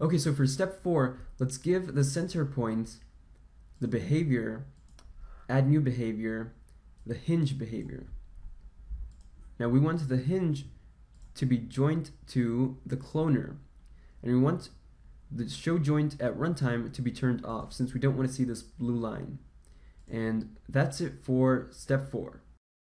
Okay, so for step four, let's give the center point the behavior, add new behavior, the hinge behavior. Now we want the hinge to be joined to the cloner, and we want the show joint at runtime to be turned off since we don't want to see this blue line. And that's it for step four.